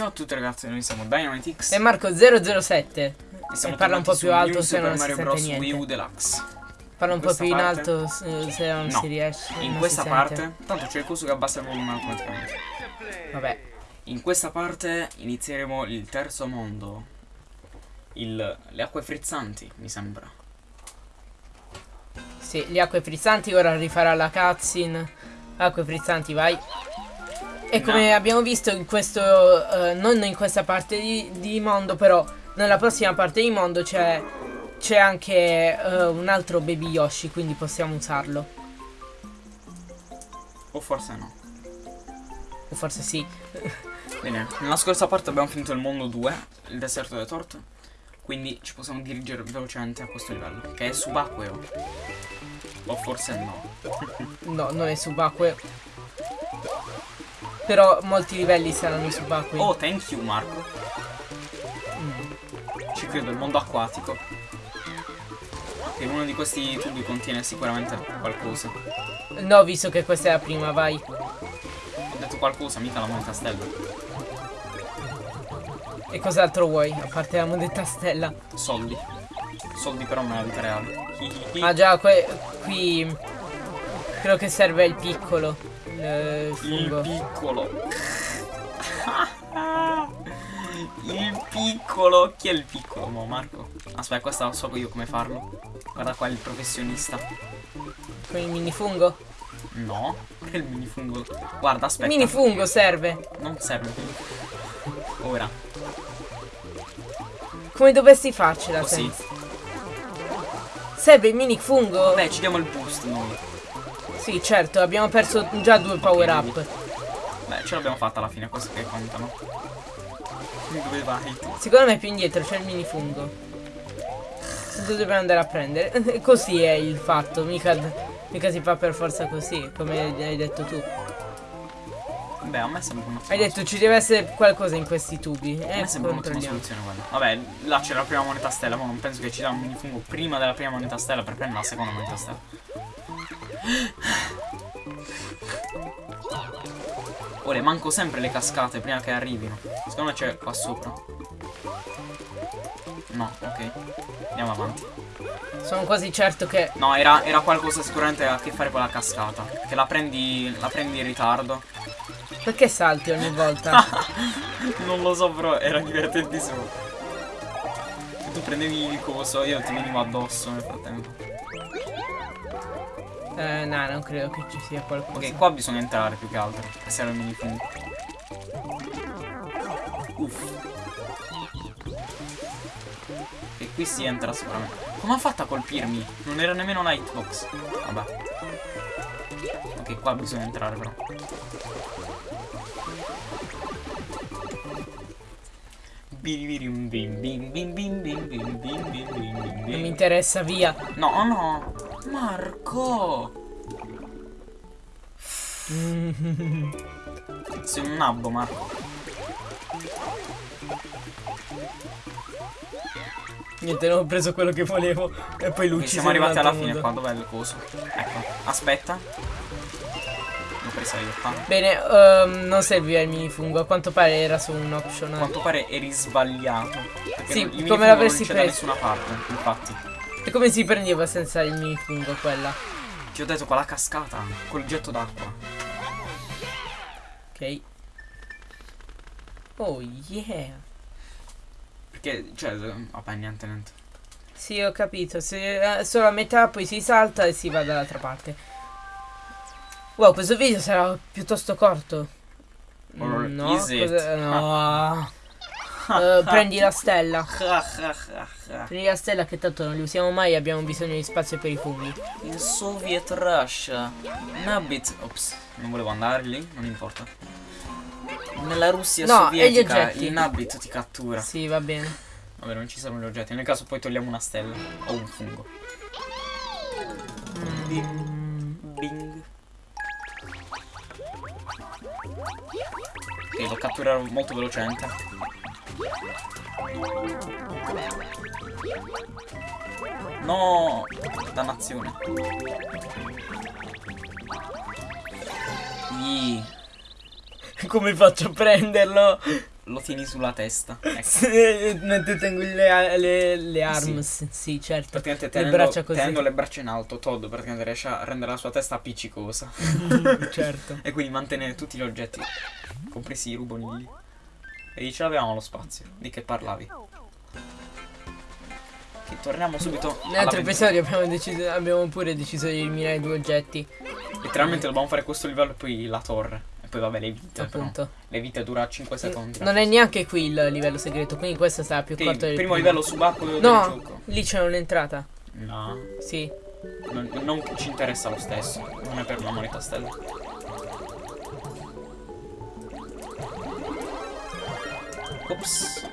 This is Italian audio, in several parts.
Ciao a tutti ragazzi, noi siamo Dynamitix E Marco 007 e e parla un po' più alto se non si Mario Bros. niente. Wii U Deluxe. Parla un po' più in parte- alto se non No. si riesce In questa si sente. parte, tanto c'è il coso che abbassa il volume automaticamente. Vabbè In questa parte inizieremo il terzo mondo. Il, le acque frizzanti, mi sembra. Sì le acque frizzanti ora rifarà la cutscene Acque frizzanti vai E come No. abbiamo visto in questo eh, Non in questa parte di, di mondo però Nella prossima parte di mondo c'è C'è anche eh, un altro baby Yoshi Quindi possiamo usarlo O forse no. O forse sì Bene, nella scorsa parte abbiamo finito il mondo 2, il deserto delle torte. Quindi ci possiamo dirigere velocemente a questo livello, che è subacqueo. O forse no. No non è subacqueo Però molti livelli saranno subacquei Oh, thank you Marco. Mm. Ci credo, il mondo acquatico. E uno di questi tubi contiene sicuramente qualcosa. No visto che questa è la prima vai Ho detto qualcosa, mica la moneta stella. E cos'altro vuoi? A parte la moneta stella. Soldi. Soldi però nella vita reale. Ah già, qui credo che serve il piccolo. Il Il fungo. piccolo. il piccolo. Chi è il piccolo, mo Marco? Aspetta, questa lo so io come farlo. Guarda qua il professionista. Con il minifungo? No, il minifungo. Guarda, Il aspetta. minifungo serve. Non serve. Ora. Come dovresti farcela Così. senza? Serve il minifungo? Vabbè, ci diamo il boost noi. Sì, certo, abbiamo perso già due power up. Beh, ce l'abbiamo fatta alla fine, queste che contano. Dove vai? Secondo me più indietro c'è il minifungo. Lo dobbiamo andare a prendere. Così è il fatto, mica, mica si fa per forza così, come hai detto tu. Beh, a me sembra una Hai detto ci deve essere qualcosa in questi tubi. A Eh, me sembra un'ottima soluzione quella. Vabbè, là c'era la prima moneta stella, ma non penso che ci dà un minifungo prima della prima moneta stella per prendere la seconda moneta stella. Ora manco sempre le cascate prima che arrivino. Secondo me c'è qua sopra. No, ok. Andiamo avanti. Sono quasi certo che. No, era, era qualcosa sicuramente a che fare con la cascata. Che la prendi. la prendi in ritardo. Perché salti ogni volta? non lo so, però era divertentissimo. Tu prendevi il coso, io ti venivo addosso nel frattempo. Eh, no, non credo che ci sia qualcosa. Ok, qua bisogna entrare più che altro. Passare al minifin. Uff. E qui si entra sicuramente. Come ha fatto a colpirmi? Non era nemmeno una hitbox. Vabbè. Ok, qua bisogna entrare però. Non mi interessa, via. No, no. Marco. Sei un nabbo, Marco. Niente, non ho preso quello che volevo. E poi luci. siamo arrivati alla fine qua, dov'è il coso? Ecco, aspetta. L'ho presa io qua. Bene, ehm, non serviva il minifungo. A quanto pare era su un A optional. quanto pare eri sbagliato. Sì, come l'avresti non c'è da preso? nessuna parte, infatti. E come si prendeva senza il minifungo quella? Ti ho detto con la cascata, col getto d'acqua. Ok. Oh yeah. Perché, cioè, vabbè, niente, niente. Sì, ho capito. Se, eh, solo a metà poi si salta e si va dall'altra parte. Wow, questo video sarà piuttosto corto. Or no, no. Eh, prendi la stella. Prendi la stella che tanto non li usiamo mai abbiamo bisogno di spazio per i funghi. In Soviet Russia. Nabbit. Ops, non volevo andare lì, non importa. Nella Russia No, e gli sovietica il Nabbit ti cattura. Sì, va bene. Vabbè, non ci servono gli oggetti. Nel caso poi togliamo una stella. O un fungo. Bing. Bing. Ok, lo catturerò molto velocemente. No! Dannazione. Ih, Come faccio a prenderlo? lo tieni sulla testa. Ecco. Mentre tengo le, le, le arms, sì, certo. Praticamente Le tenendo, braccia così. tenendo le braccia in alto, Todd praticamente riesce a rendere la sua testa appiccicosa. certo. e quindi mantenere tutti gli oggetti, compresi i rubonilli. E ce l'avevamo lo spazio. Di che parlavi? Ok, torniamo subito. Nell'altro episodio abbiamo, deciso, abbiamo pure deciso di eliminare due oggetti. Letteralmente dobbiamo fare questo livello e poi la torre. E poi vabbè le vite. però. appunto. Le vite dura 5 secondi. Non è neanche qui il livello segreto, quindi questo sarà più Ok, corto del primo livello subacqueo del No, gioco. lì c'è un'entrata. No, Sì. non, non ci interessa lo stesso. Non è per una moneta stella. Ops.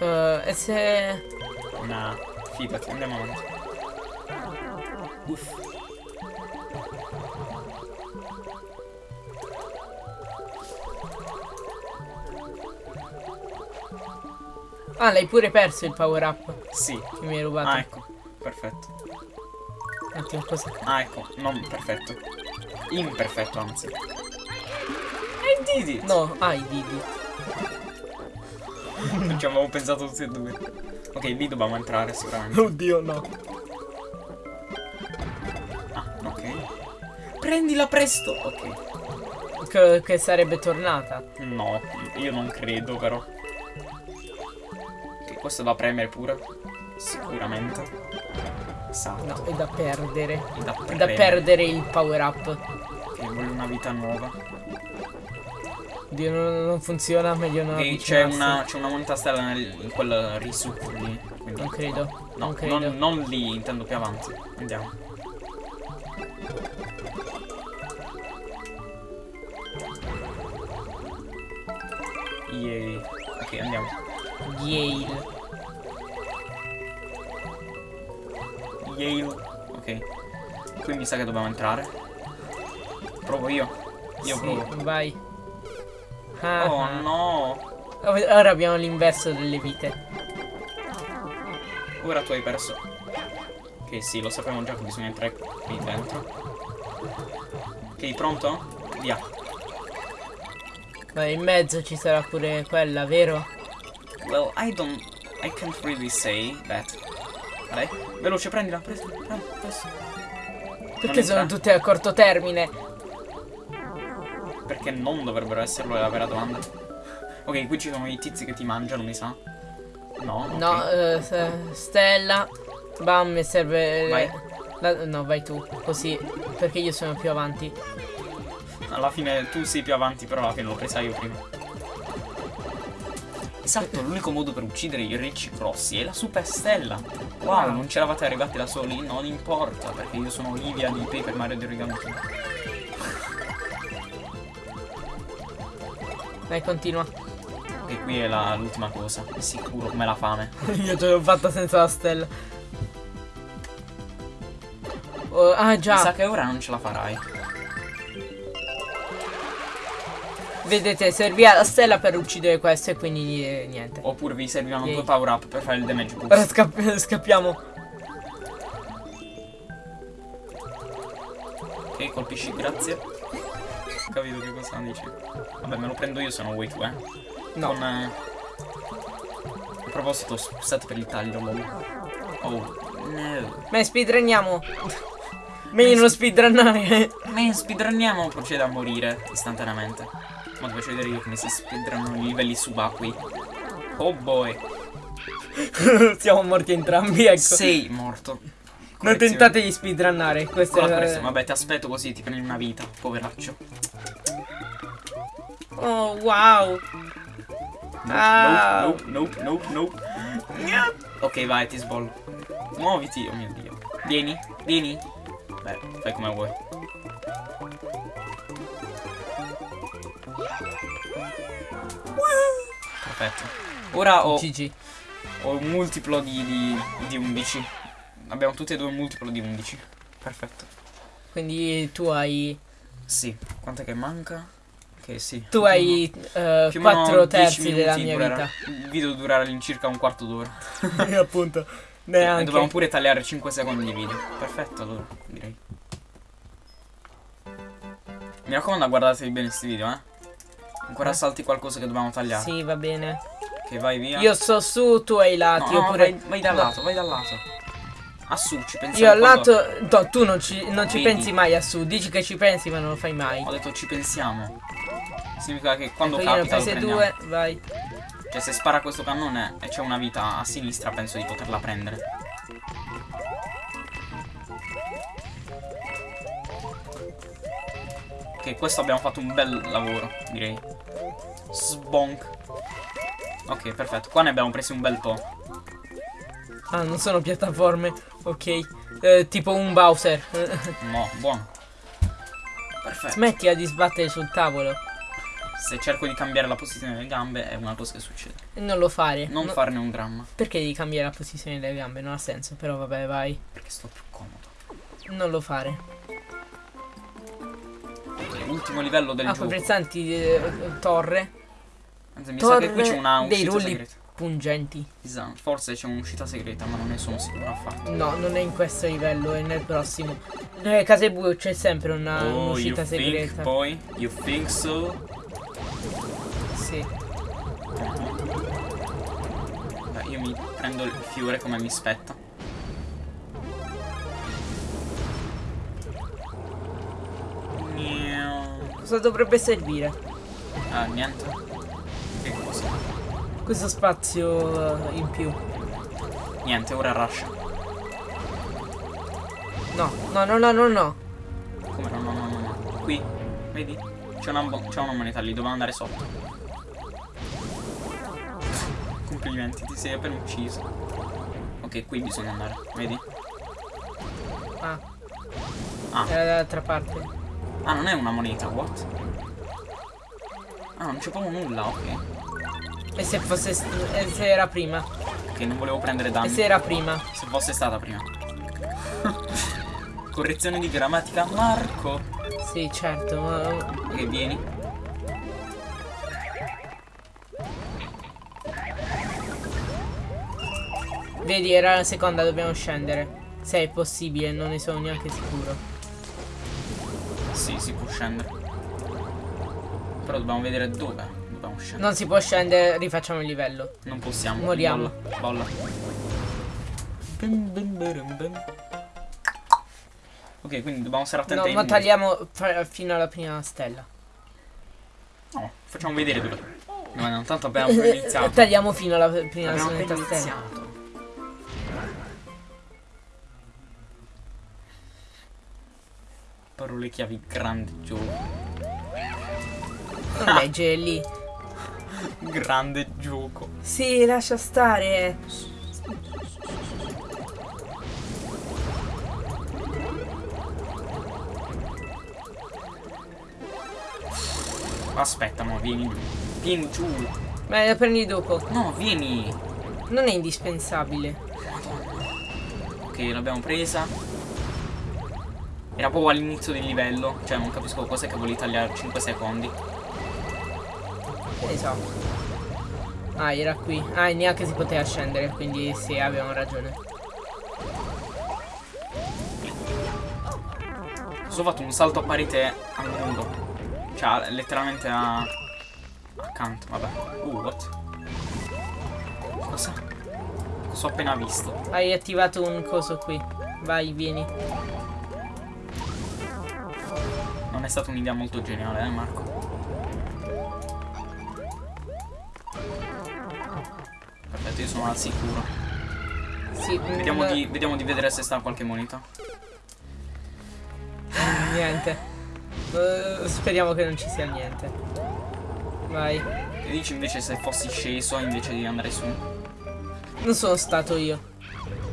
Eh, e se... Nah, fidati, andiamo avanti. Uff. Ah, l'hai pure perso il power up Sì. che mi hai rubato. Ah, ecco. Perfetto. Un attimo, cosa? Ah, ecco. Non perfetto. Imperfetto, anzi. I did it. No, ah, i Didi. Non ci avevo pensato tutti e due. Ok, lì dobbiamo entrare sicuramente. Oddio, no. Ah, ok. Prendila presto. Ok. Che, che sarebbe tornata. No, io non credo però. Ok, questo da premere pure. Sicuramente. Esatto. No, è da perdere. È da È da perdere il power up. Ok, voglio una vita nuova. Dio, non, non funziona, meglio non Ok, c'è una, c'è una moneta stella nel, in quel risucco lì. Quindi, Non credo. no, non credo. non, non lì, intendo più avanti. Andiamo. Yay. Ok, andiamo. Yale. Yale. Ok. Qui mi sa che dobbiamo entrare. Provo io. Io sì, provo. vai. Ah, Oh ah. no. Ora abbiamo l'inverso delle vite. Ora tu hai perso. Ok, sì, lo sappiamo già che bisogna entrare qui dentro. Ok, pronto? Via. Ma in mezzo ci sarà pure quella, vero? Well, I don't... I can't really say that. Dai, veloce, prendila, presto. Perché sono tutte a corto termine? Perché non dovrebbero esserlo è la vera domanda. Ok, qui ci sono i tizi che ti mangiano, mi sa. No, ok. No, eh, se- Stella. Bam, mi serve. Vai. la- no, vai tu, così. Perché io sono più avanti. Alla fine tu sei più avanti, però alla fine l'ho presa io prima. Esatto, l'unico modo per uccidere i ricci grossi è la super stella. Wow, non c'eravate arrivati da soli? Non importa, perché io sono Olivia di Paper Mario di Origami Vai, continua. E qui è l'ultima cosa, è sicuro come la fame. io ce l'ho fatta senza la stella. Oh, ah, Mi sa già. che ora non ce la farai. Vedete, serviva la stella per uccidere questo e quindi eh, niente. Oppure vi servivano Yay. due power up per fare il damage Ora boost. scapp- scappiamo. Ok, colpisci, grazie. Capito che cosa dici. Vabbè, me lo prendo io se non vuoi tu, eh. No. Con, eh, A proposito, scusate per il taglio, lol. Oh, no. Ma speedrunniamo. Meglio non speedrunnare. Ma speedrunniamo procede a morire istantaneamente. Ma ti faccio vedere io come si speedrunnano i livelli subacquei. Oh boy. Siamo morti entrambi, ecco. Sei morto. Non tentate di speedrunnare. Questo Con la è. correzione. Vabbè, ti aspetto così ti prendi una vita, poveraccio. Oh, wow. Nope, Ah. nope, nope, nope, nope, nope. Ok, vai, ti sbollo. Muoviti, oh mio dio. Vieni, vieni. Beh, fai come vuoi. Perfetto. Ora ho, GG. ho un multiplo di, di, di 11. Abbiamo tutti e due un multiplo di 11. Perfetto. Quindi tu hai. Sì, quant'è che manca? Che sì. Tu hai eh, Più o meno 4 10 terzi della mia durerà. Il video durerà all'incirca un quarto d'ora. vita. Appunto. E Neanche. dobbiamo pure tagliare 5 secondi di video. Perfetto, allora, direi. Mi raccomando, guardatevi bene questi video, eh. Ancora Eh. salti qualcosa che dobbiamo tagliare. Sì, va bene. Ok, vai via. Io sto su, tu ai No, lati. no, oppure... vai, vai dal no. lato, vai dal lato. A su, ci pensiamo. Io al quando- lato. No, tu non ci, non ci pensi mai a su. Dici che ci pensi, ma non lo fai mai. Ho detto ci pensiamo. Significa che quando Ecco, io ne ho capita lo due, vai. Cioè se spara questo cannone e c'è una vita a sinistra penso di poterla prendere. Ok, questo abbiamo fatto un bel lavoro, direi. Sbonk. Ok, perfetto. Qua ne abbiamo presi un bel po'. Ah, non sono piattaforme. Ok. Eh, tipo un Bowser. No, buono. Perfetto. Smettila di sbattere sul tavolo. Se cerco di cambiare la posizione delle gambe è una cosa che succede. E non lo fare. Non No- farne un dramma, Perché devi cambiare la posizione delle gambe? Non ha senso. Però vabbè, vai. perché sto più comodo. Non lo fare. Ultimo livello del Ah, gioco. quei pesanti eh, torre. Anzi, mi sa che qui c'è Torre una dei uscita rulli. segreta. Pungenti. Esatto, forse c'è un'uscita segreta, ma non ne sono sicuro affatto. No, non è in questo livello, è nel prossimo. Nelle case bue c'è sempre una, oh, think, segreta. boy? You think so? Sì. Beh, io mi prendo il fiore come mi spetta. Cosa dovrebbe servire? Ah, niente. Che cosa? Questo spazio in più. Niente, ora rush. No, no, no, no, no, no. Come no, no, no, no, no. Qui, vedi? C'è una, una moneta lì, doveva andare sotto. Complimenti, ti sei appena ucciso. Ok, qui bisogna andare, vedi? Ah, Ah, era dall'altra parte. ah non è una moneta, what? Ah, non c'è proprio nulla, ok. E se fosse. e se era prima? Ok, non volevo prendere E danni. se era prima? Se fosse stata prima. Correzione di grammatica, Marco. Sì, certo. ma- Ok, vieni. Vedi, era la seconda, dobbiamo scendere. Se è possibile, non ne sono neanche sicuro. Sì, si può scendere. Però dobbiamo vedere dove scendere. Non si può scendere, rifacciamo il livello. Non possiamo. Moriamo. Bolla. Ok, quindi dobbiamo stare attenti No, ma tagliamo fino alla prima stella. No, facciamo vedere dove. No, no, tanto abbiamo iniziato. Tagliamo fino alla prima Abbiamo stella. iniziato. Parole chiavi grande gioco. Non leggere lì. Grande gioco. Sì, lascia stare. Aspetta, ma vieni giù. Vieni giù. Ma la prendi dopo. No, vieni. Non è indispensabile. Ok, l'abbiamo presa. Era proprio all'inizio del livello. Cioè, non capisco cos'è che volevi tagliare 5 secondi. Che ne so. Ah, era qui. Ah, e neanche si poteva scendere, quindi sì, avevamo ragione. Ho fatto un salto a parete al muro. Cioè, letteralmente a... Accanto, vabbè. Uh, what? Cosa? Cosa ho appena visto? Hai attivato un coso qui. Vai, vieni. Non è stata un'idea molto geniale, eh, Marco? Io sono al sicuro. Sì, Vediamo n- di, vediamo di vedere se sta qualche moneta. Niente. Eh, speriamo che non ci sia niente. Vai. E dici invece se fossi sceso invece di andare su? Non sono stato io.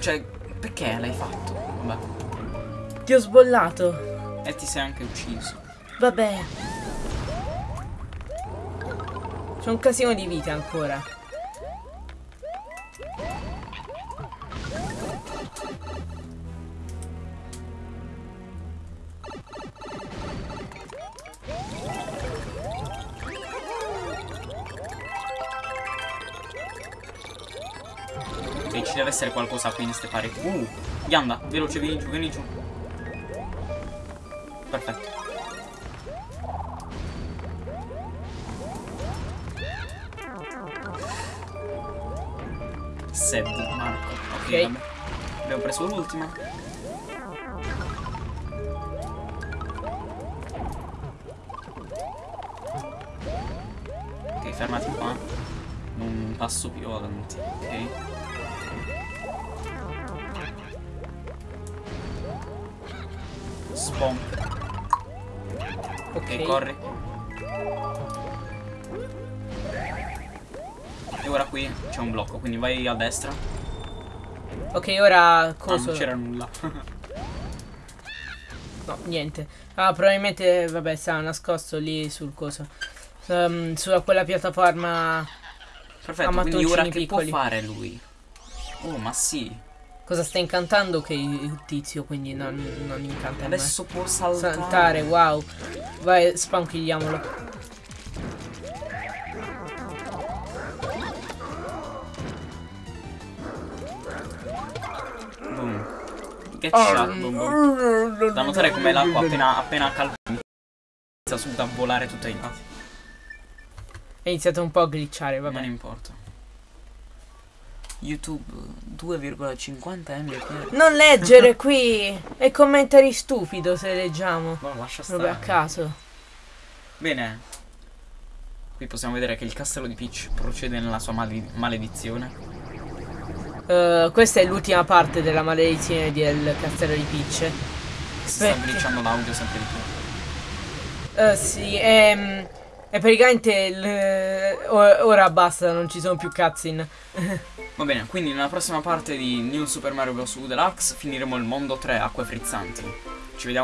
Cioè, perché l'hai fatto? Vabbè. Ti ho sbollato. E ti sei anche ucciso. Vabbè. C'è un casino di vite ancora. E ci deve essere qualcosa qui in queste pareti. Uh, Yanda, veloce, vieni giù, vieni giù. Perfetto. Seb, Marco. Ok, okay. Vabbè. abbiamo preso l'ultima. Ok, fermati qua. Passo più avanti, ok? Spawn. Ok. Corri. E ora qui c'è un blocco, quindi vai a destra. Ok, ora Ah, cosa? non c'era nulla. No, niente. Ah, probabilmente, vabbè, stava nascosto lì sul coso. Ehm, sulla quella piattaforma. Perfetto, quindi ora mattoncini che piccoli. può fare lui? Oh, ma sì. Cosa sta incantando che il tizio, quindi non, non incanta. Adesso può saltare. Saltare, wow. Vai, spanchigliamolo. Boom. Che boom, boom. Da notare come l'acqua appena, appena calma inizia subito a volare tutti i lati. È iniziato un po' a glitchare, Non vabbè. importa. YouTube 2,50 mbps. Non leggere qui! È commentari stupido se leggiamo. Ma lascia Proprio a stare. caso. Bene. Qui possiamo vedere che il castello di Peach procede nella sua male- maledizione. Eh, questa è l'ultima parte della maledizione del castello di Peach. Si sta glitchando l'audio sempre di più. Eh, sì, ehm, e praticamente ora basta, non ci sono più cutscene. Va bene, quindi nella prossima parte di New Super Mario Bros. U Deluxe finiremo il mondo 3 acque frizzanti. Ci vediamo